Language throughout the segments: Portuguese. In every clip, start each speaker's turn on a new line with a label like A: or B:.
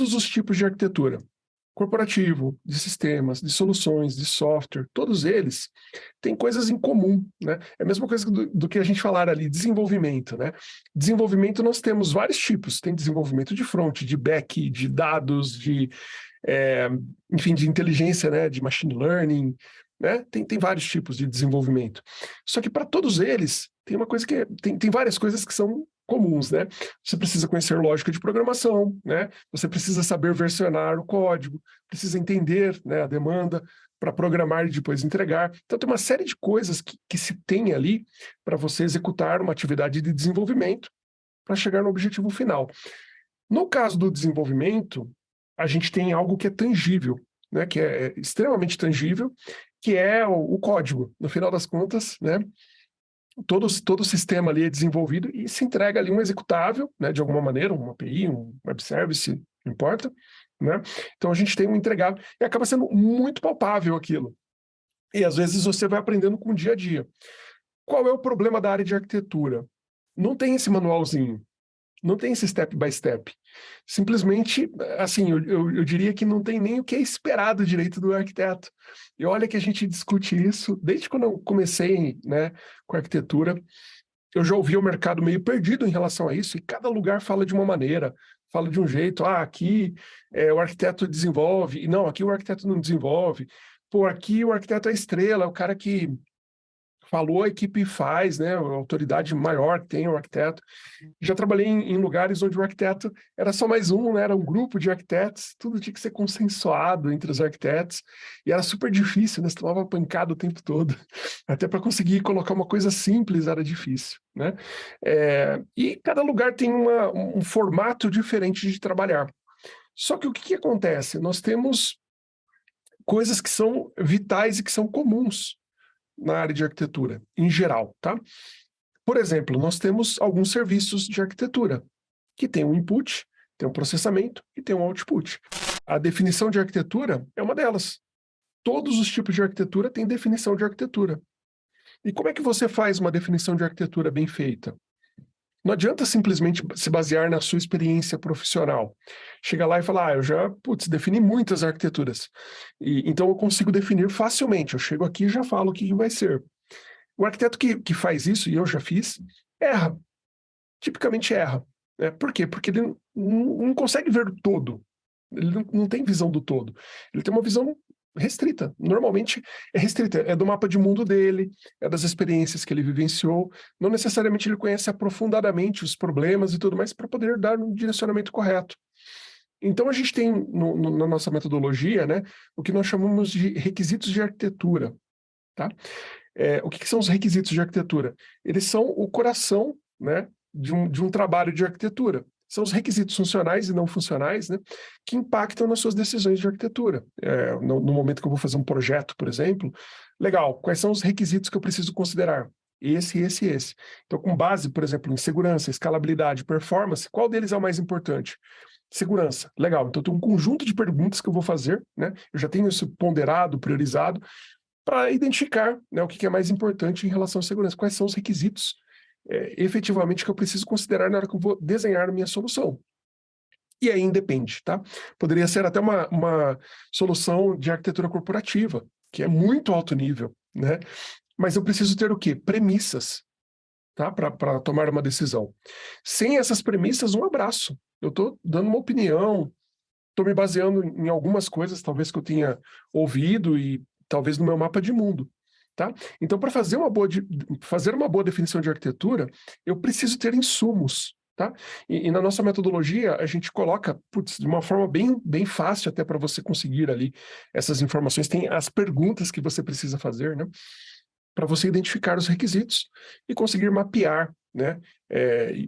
A: todos os tipos de arquitetura, corporativo, de sistemas, de soluções, de software, todos eles têm coisas em comum, né? É a mesma coisa do, do, que a gente falar ali, desenvolvimento, né? Desenvolvimento nós temos vários tipos, tem desenvolvimento de front, de back, de dados, de, é, enfim, de inteligência, né? De machine learning, né? Tem, tem vários tipos de desenvolvimento. Só que para todos eles, tem uma coisa que é, tem, tem várias coisas que são comuns, né? Você precisa conhecer lógica de programação, né? Você precisa saber versionar o código, precisa entender né, a demanda para programar e depois entregar. Então tem uma série de coisas que, que se tem ali para você executar uma atividade de desenvolvimento para chegar no objetivo final. No caso do desenvolvimento, a gente tem algo que é tangível, né, que é, é extremamente tangível, que é o, o código. No final das contas, né, todo, todo o sistema ali é desenvolvido e se entrega ali um executável, né, de alguma maneira, uma API, um web service, não importa, né? Então a gente tem um entregável e acaba sendo muito palpável aquilo. E às vezes você vai aprendendo com o dia a dia. Qual é o problema da área de arquitetura? Não tem esse manualzinho. Não tem esse step by step. Simplesmente, assim, eu, eu, eu, diria que não tem nem o que é esperado direito do arquiteto. E olha que a gente discute isso desde quando eu comecei né, com arquitetura. Eu já ouvi o mercado meio perdido em relação a isso, e cada lugar fala de uma maneira, fala de um jeito. Ah, aqui é, o arquiteto desenvolve, e não, aqui o arquiteto não desenvolve. Pô, aqui o arquiteto é estrela, é o cara que falou, a equipe faz, né? A autoridade maior tem o arquiteto. Já trabalhei em, em, lugares onde o arquiteto era só mais um, né? Era um grupo de arquitetos, tudo tinha que ser consensuado entre os arquitetos, e era super difícil, né? Você tomava pancada o tempo todo. Até para conseguir colocar uma coisa simples era difícil, né? É, e cada lugar tem uma, um formato diferente de trabalhar. Só que o que, que acontece? Nós temos coisas que são vitais e que são comuns na área de arquitetura, em geral, tá? Por exemplo, nós temos alguns serviços de arquitetura, que tem um input, tem um processamento e tem um output. A definição de arquitetura é uma delas. Todos os tipos de arquitetura têm definição de arquitetura. E como é que você faz uma definição de arquitetura bem feita? Não adianta simplesmente se basear na sua experiência profissional. Chega lá e falar, ah, eu já, putz, defini muitas arquiteturas. E, então eu consigo definir facilmente. Eu chego aqui e já falo o que vai ser. O arquiteto que, que faz isso, e eu já fiz, erra. Tipicamente erra. Né? Por quê? Porque ele não, não consegue ver o todo. Ele não, não tem visão do todo. Ele tem uma visão restrita. Normalmente é restrita, é do mapa de mundo dele, é das experiências que ele vivenciou. Não necessariamente ele conhece aprofundadamente os problemas e tudo mais para poder dar um direcionamento correto. Então a gente tem no, no, na nossa metodologia né, o que nós chamamos de requisitos de arquitetura. Tá? É, o que, que, são os requisitos de arquitetura? Eles são o coração né, de, um, de um trabalho de arquitetura são os requisitos funcionais e não funcionais né, que impactam nas suas decisões de arquitetura. É, no, no, momento que eu vou fazer um projeto, por exemplo, legal, quais são os requisitos que eu preciso considerar? Esse, esse e esse. Então, com base, por exemplo, em segurança, escalabilidade, performance, qual deles é o mais importante? Segurança, legal. Então, tem um conjunto de perguntas que eu vou fazer, né? Eu já tenho isso ponderado, priorizado, para identificar né, o que é mais importante em relação à segurança. Quais são os requisitos é, efetivamente que eu preciso considerar na hora que eu vou desenhar minha solução. E aí independe, tá? Poderia ser até uma, uma solução de arquitetura corporativa, que é muito alto nível, né? Mas eu preciso ter o quê? Premissas, tá? Para tomar uma decisão. Sem essas premissas, um abraço. Eu estou dando uma opinião, estou me baseando em algumas coisas, talvez que eu tenha ouvido e talvez no meu mapa de mundo. Tá? Então, para fazer, uma boa fazer uma boa definição de arquitetura, eu preciso ter insumos. Tá? E, e na nossa metodologia, a gente coloca, putz, de uma forma bem, bem fácil até para você conseguir ali essas informações, tem as perguntas que você precisa fazer, né? para você identificar os requisitos e conseguir mapear né? É,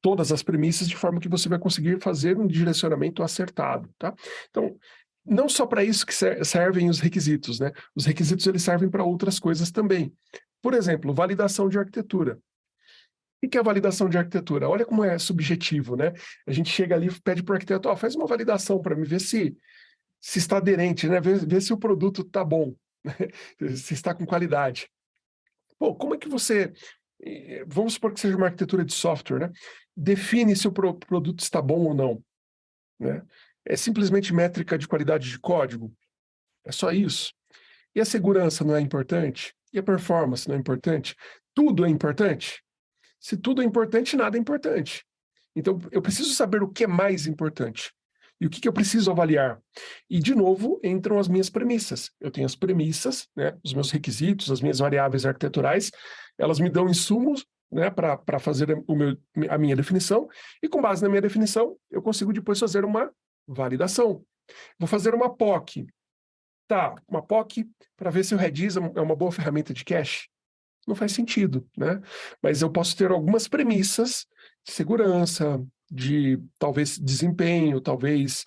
A: todas as premissas de forma que você vai conseguir fazer um direcionamento acertado. Tá? Então, não só para isso que servem os requisitos, né? Os requisitos eles servem para outras coisas também. Por exemplo, validação de arquitetura. O que é validação de arquitetura? Olha como é subjetivo, né? A gente chega ali e pede para o arquiteto, oh, faz uma validação para me ver se, se está aderente, né? Ver, se o produto está bom, né? se está com qualidade. Pô, como é que você... Eh, vamos supor que seja uma arquitetura de software, né? Define se o pro produto está bom ou não, né? É simplesmente métrica de qualidade de código? É só isso? E a segurança não é importante? E a performance não é importante? Tudo é importante? Se tudo é importante, nada é importante. Então, eu preciso saber o que é mais importante. E o que, que, eu preciso avaliar? E, de novo, entram as minhas premissas. Eu tenho as premissas, né, os meus requisitos, as minhas variáveis arquiteturais, elas me dão insumos né, para fazer o meu, a minha definição, e com base na minha definição, eu consigo depois fazer uma validação. Vou fazer uma POC. Tá, uma POC para ver se o Redis é uma boa ferramenta de cache. Não faz sentido, né? Mas eu posso ter algumas premissas de segurança, de talvez desempenho, talvez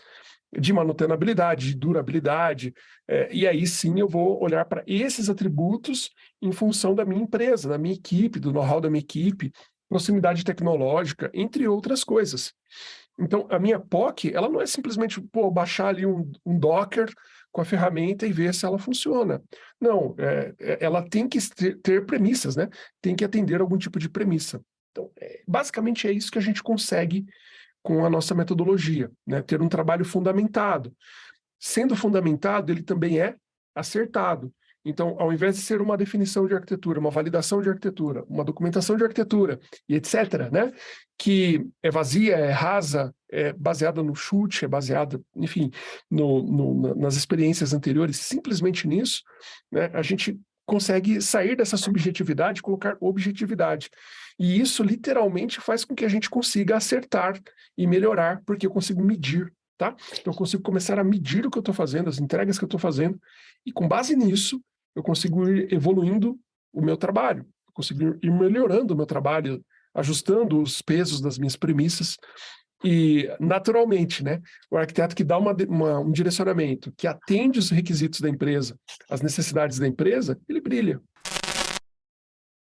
A: de manutenabilidade, de durabilidade, é, e aí sim eu vou olhar para esses atributos em função da minha empresa, da minha equipe, do know-how da minha equipe, proximidade tecnológica, entre outras coisas. Então, a minha POC, ela não é simplesmente pô, baixar ali um, um Docker com a ferramenta e ver se ela funciona. Não, é, é ela tem que ter, premissas, né? Tem que atender algum tipo de premissa. Então, é, basicamente é isso que a gente consegue com a nossa metodologia, né? ter um trabalho fundamentado. Sendo fundamentado, ele também é acertado. Então, ao invés de ser uma definição de arquitetura, uma validação de arquitetura, uma documentação de arquitetura e etc., né, que é vazia, é rasa, é baseada no chute, é baseada, enfim, no, no, nas experiências anteriores, simplesmente nisso, né, a gente consegue sair dessa subjetividade e colocar objetividade. E isso literalmente faz com que a gente consiga acertar e melhorar, porque eu consigo medir, tá? Então eu consigo começar a medir o que eu estou fazendo, as entregas que eu estou fazendo, e com base nisso, eu consigo ir evoluindo o meu trabalho, consigo ir melhorando o meu trabalho, ajustando os pesos das minhas premissas, e, naturalmente, né, o arquiteto que dá uma, uma, um direcionamento, que atende os requisitos da empresa, as necessidades da empresa, ele brilha.